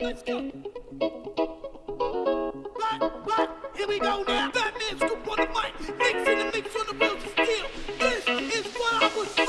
let's go. Here we go now. Batman scoop on the mic, mix in the mix on the wheels of steel. This is what I was.